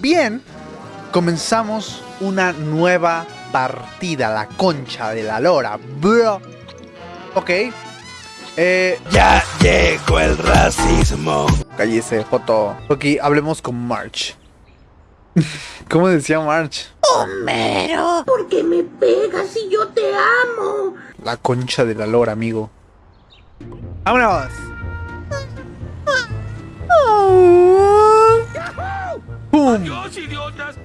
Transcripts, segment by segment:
Bien, comenzamos una nueva partida, la concha de la lora, bro. Ok. Eh, Ya llegó el racismo. cállese, foto. Ok, hablemos con March. ¿Cómo decía March? Homero. ¿Por qué me pegas si yo te amo? La concha de la lora, amigo. ¡Vámonos! ¡Pum! ¡Dios, idiotas!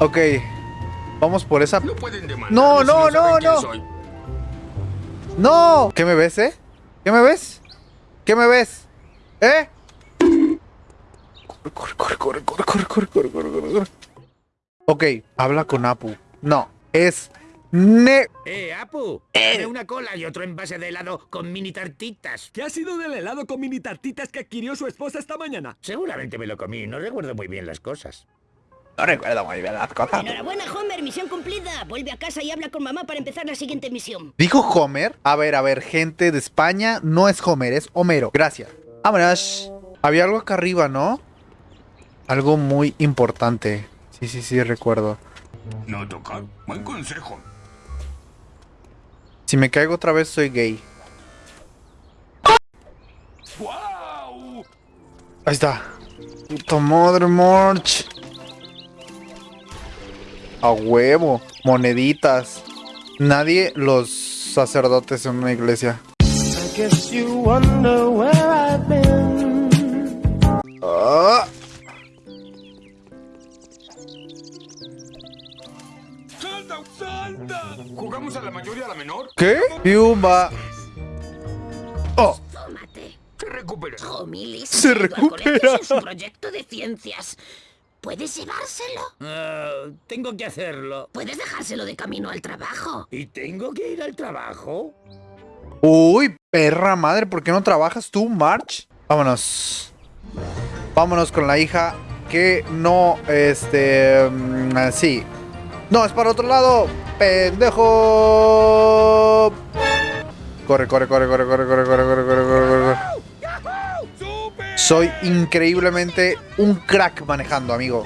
Ok. Vamos por esa. No pueden. No, no, no, no. ¡No! ¿Qué me ves, eh? ¿Qué me ves? ¿Qué me ves? ¿Eh? Corre, corre, corre, corre, corre, corre, corre, corre, corre, corre. Ok, habla con Apu. No, es Ne... Eh, Apu, dame una cola y otro envase de helado con mini tartitas. ¿Qué ha sido del helado con mini tartitas que adquirió su esposa esta mañana? Seguramente me lo comí, no recuerdo muy bien las cosas. No recuerdo muy bien las cosas. Enhorabuena, Homer, misión cumplida. Vuelve a casa y habla con mamá para empezar la siguiente misión. ¿Dijo Homer? A ver, a ver, gente de España, no es Homer, es Homero. Gracias. Vámonos. Había algo acá arriba, ¿no? Algo muy importante. Sí, sí, sí, recuerdo. No tocar. Buen consejo. Si me caigo otra vez, soy gay. ¡Wow! Ahí está. Puta madre, March. A huevo. Moneditas. Nadie los sacerdotes en una iglesia. Ah, ¿Jugamos a la mayor y a la menor? ¿Qué? Piumba. Oh, Tómate. Se recupera. Se recupera. sin su proyecto de ciencias. ¿Puedes llevárselo? Ah, tengo que hacerlo. Puedes dejárselo de camino al trabajo. ¿Y tengo que ir al trabajo? Uy, perra madre, ¿por qué no trabajas tú, March? Vámonos. Vámonos con la hija que no, este, mm, sí. No, es para otro lado. Pendejo. Corre, corre, corre, corre, corre, corre, corre, corre, corre, corre, corre. Soy increíblemente un crack manejando, amigo.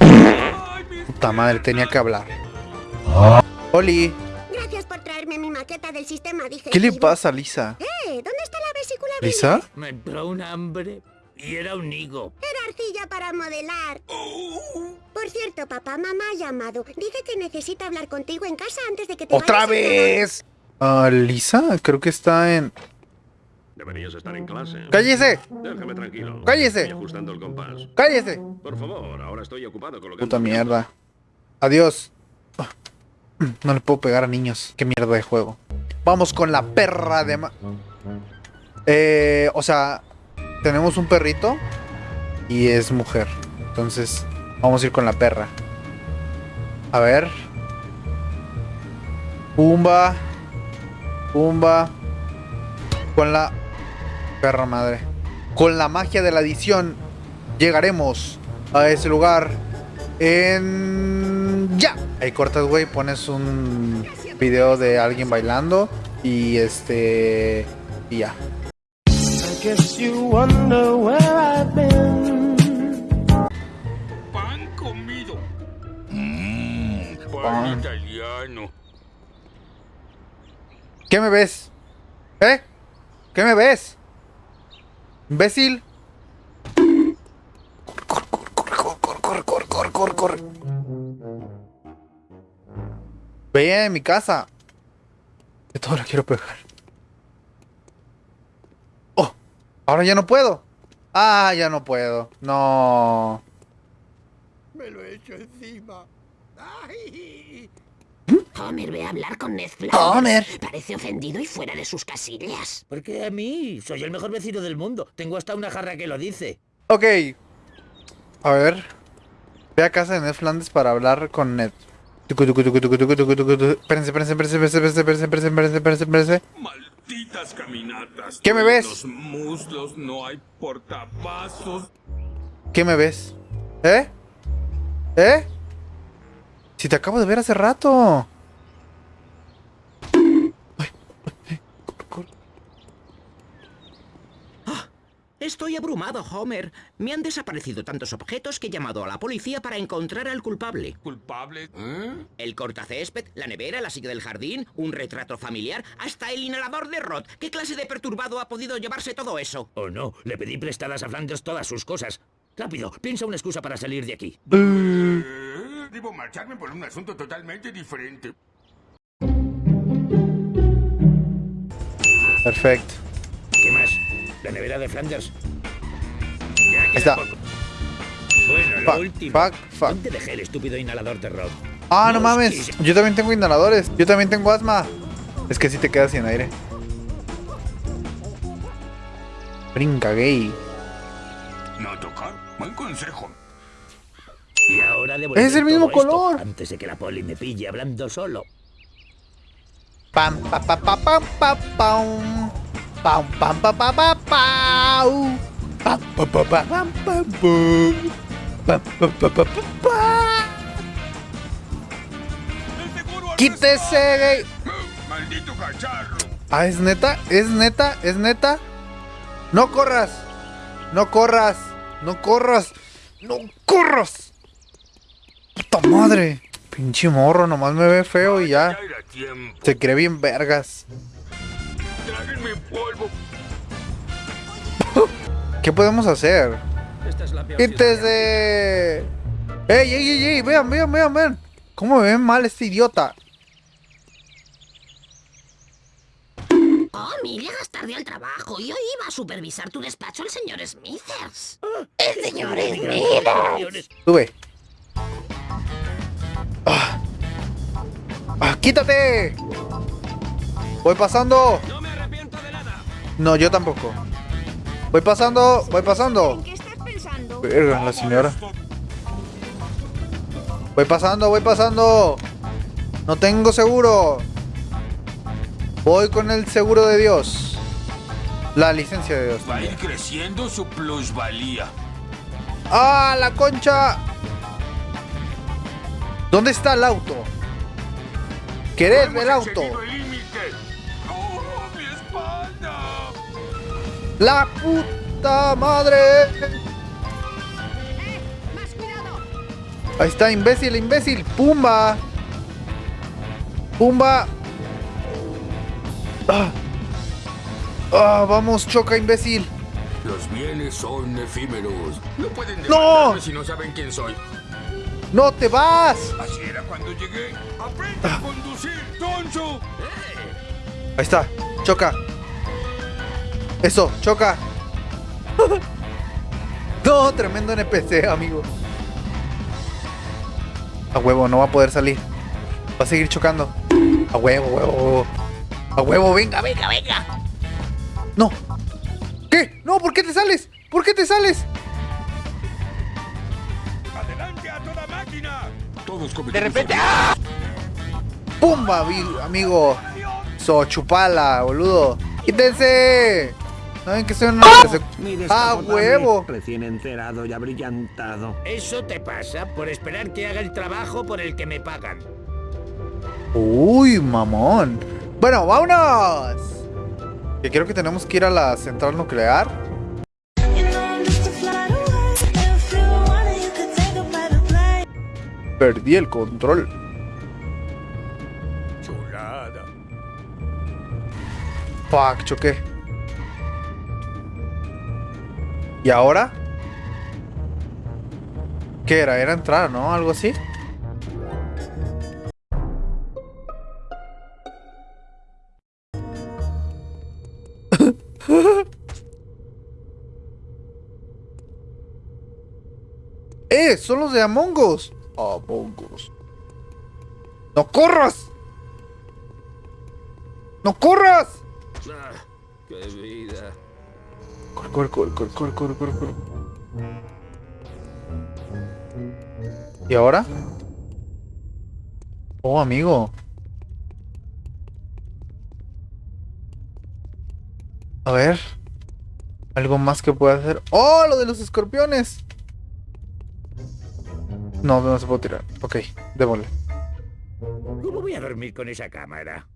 ¡Ay, mis Puta madre, tenía que hablar. Oli, Gracias por traerme mi maqueta del sistema digestivo. ¿qué le pasa Lisa? Eh, ¿dónde está la vesícula ¿Lisa? Me entró un hambre y era un higo. Era arcilla para modelar. Por cierto, papá, mamá ha llamado. Dice que necesita hablar contigo en casa antes de que te ¡Otra vayas vez! Ah, Lisa, creo que está en... Deberías estar en clase. ¡Cállese! Déjame tranquilo. ¡Cállese! Estoy ajustando el compás. ¡Cállese! Por favor, ahora estoy ocupado colocando... Puta mierda. Adiós. Ah, No le puedo pegar a niños. Qué mierda de juego. Vamos con la perra de... ma- Eh, o sea, tenemos un perrito y es mujer. Entonces, vamos a ir con la perra. A ver. Pumba. Pumba. Con la perra madre. Con la magia de la edición llegaremos a ese lugar en ya. Ahí cortas, güey, pones un video de alguien bailando y este ya. pan ¿Qué me ves? ¿Eh? ¿Qué me ves? Imbécil. Corre, corre, corre, corre, corre, corre, corre, corre. Ve en mi casa. De todo lo quiero pegar. Oh, ahora ya no puedo. Ah, ya no puedo. No. Me lo he hecho encima. Homer, ve a hablar con Ned Flanders. ¡Homer! Parece ofendido y fuera de sus casillas. Porque a mí? Soy el mejor vecino del mundo. Tengo hasta una jarra que lo dice. Ok. A ver. Ve a casa de Ned Flanders para hablar con Ned. Espérense, espérense, espérense, espérense, espérense, espérense, espérense, espérense. Malditas caminatas. ¿Qué me ves? ¿Qué me ves? ¿Eh? ¿Eh? Si te acabo de ver hace rato. Corre. Estoy abrumado, Homer. Me han desaparecido tantos objetos que he llamado a la policía para encontrar al culpable. ¿Culpable? ¿Eh? El cortacésped, la nevera, la silla del jardín, un retrato familiar, hasta el inhalador de Rod. ¿Qué clase de perturbado ha podido llevarse todo eso? Oh no, le pedí prestadas a Flanders todas sus cosas. Rápido, piensa una excusa para salir de aquí. Debo marcharme por un asunto totalmente diferente. Perfecto. ¿Qué más? La nevera de Flanders. Ya queda está. poco. Bueno, lo Fuck, último. fuck, fuck. ¿Dónde dejé el estúpido inhalador de Rod? Ah, no Los mames. Yo también tengo inhaladores. Yo también tengo asma. Es que si te quedas sin aire. Brinca gay. No tocar. Buen consejo. Y ahora debo Es el mismo color. Antes de que la poli me pille hablando solo. Pam pa pa pa pam pa pam. Pam pam pa pa pa pau. Pam pa pa pa pam pam pum. Pam pa pa pa pa pa. ¡El seguro al Quítese gay. ¡Ah, ¡Maldito cacharro! Ah, es neta, es neta, es neta. No corras. No corras. No corras. No corras. Puta madre. Pinche morro, nomás me ve feo y ya. Se cree bien vergas. ¿Qué podemos hacer? Esta es la peor ¡Quítese! ¡Ey, ey, ey, ey! Vean, vean, vean, vean. ¿Cómo me ven mal este idiota? Oh, mi llegas tarde al trabajo y hoy iba a supervisar tu despacho el señor Smithers. El señor Smith. ciudad. Sube. Ah. Ah, ¡Quítate! Voy pasando. No me arrepiento de nada. No, yo tampoco. Voy pasando, voy pasando. ¿En qué estás pensando? Verga, la señora. Voy pasando, voy pasando. No tengo seguro. Voy con el seguro de Dios. La licencia de Dios. Va a ir creciendo su plusvalía. ¡Ah, la concha! ¿Dónde está el auto? ¿Querés Hemos el auto? el. ¡Oh, mi espalda! ¡La puta madre! ¡Más cuidado! Ahí está, imbécil, imbécil. ¡Pumba! ¡Pumba! ¡Ah! ¡Ah, vamos, choca, imbécil! Los bienes son efímeros. No pueden ¡No! si no saben quién soy. ¡No te vas! Así era cuando llegué. ¡Aprende a conducir, tonto! Ahí está, choca. Eso, choca. no, tremendo NPC, amigo. A huevo, no va a poder salir. Va a seguir chocando. A huevo, huevo, huevo. A huevo, venga, venga, venga. No. ¿Qué? No, ¿por qué te sales? ¿Por qué te sales? ¡Adelante a toda máquina! Todos De repente, ¡ah! ¡Pumba, amigo! So, chupala, boludo. ¡Quítense! ¿Saben que soy una... ¡Ah, huevo! Recién encerado y abrillantado. Eso te pasa por esperar que haga el trabajo por el que me pagan. Uy, mamón. Bueno, vámonos. Que creo que tenemos que ir a la central nuclear. Perdí el control. Chulada. Fuck, choqué. ¿Y ahora? ¿Qué era? Era entrar, ¿no? Algo así. ¡Eh! Son los de Among Us. Among Us. ¡No corras! ¡No corras! Ah, ¡Qué vida! Corre, corre, corre, corre, corre, corre, corre, corre. ¿Y ahora? Oh, amigo. A ver. ¿Algo más que pueda hacer? ¡Oh, lo de los escorpiones! No, no se puede tirar. Ok, démosle. ¿Cómo voy a dormir con esa cámara?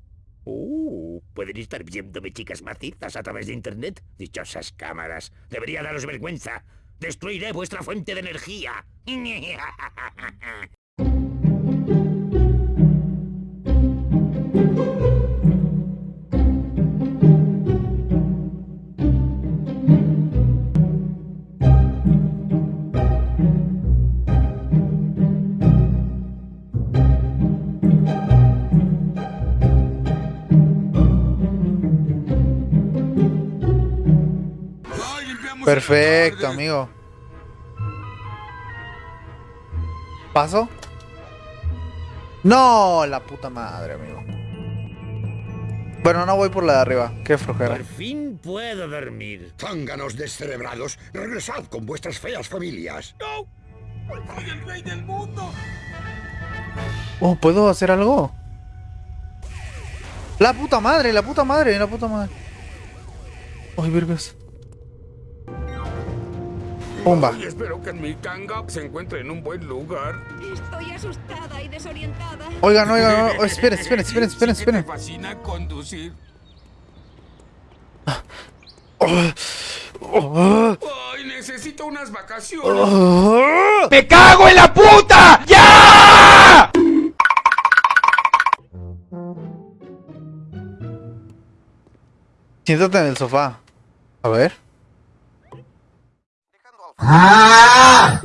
Uh, Pueden estar viéndome chicas macizas a través de internet. Dichosas cámaras. Debería daros vergüenza. Destruiré vuestra fuente de energía. Perfecto, amigo. ¿Paso? No, la puta madre, amigo. Bueno, no voy por la de arriba. Qué flojera. Por fin puedo dormir. Zánganos descerebrados, regresad con vuestras feas familias. ¡No! ¡Soy el rey del mundo! Oh, ¿puedo hacer algo? La puta madre, la puta madre, la puta madre. Ay, vergas. Pumba. Y espero que mi canga se encuentre en un buen lugar. Estoy asustada y desorientada. Oigan, oigan, oigan, esperen, esperen, esperen, esperen, esperen. fascina conducir. Oh, Ay, necesito unas vacaciones. oh. ¡Me cago en la puta! ¡Ya! Siéntate en el sofá. A ver. 아!